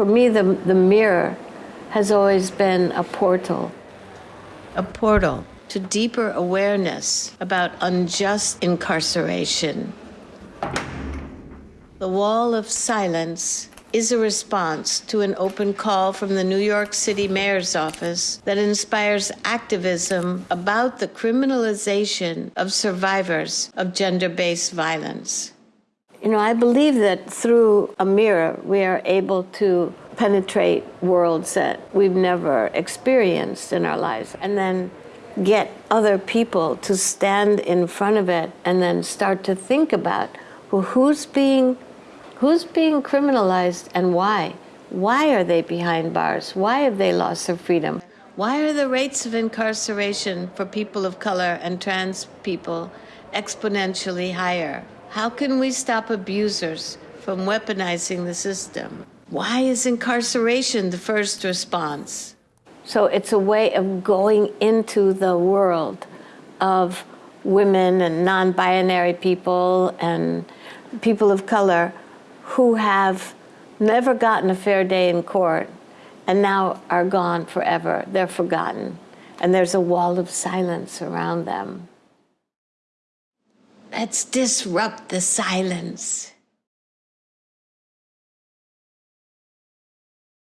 For me, the, the mirror has always been a portal. A portal to deeper awareness about unjust incarceration. The wall of silence is a response to an open call from the New York City Mayor's office that inspires activism about the criminalization of survivors of gender based violence. You know, I believe that through a mirror, we are able to penetrate worlds that we've never experienced in our lives and then get other people to stand in front of it and then start to think about well, who's being Who's being criminalized and why? Why are they behind bars? Why have they lost their freedom? Why are the rates of incarceration for people of color and trans people exponentially higher? How can we stop abusers from weaponizing the system? Why is incarceration the first response? So it's a way of going into the world of women and non binary people and people of color who have never gotten a fair day in court and now are gone forever. They're forgotten. And there's a wall of silence around them. Let's disrupt the silence.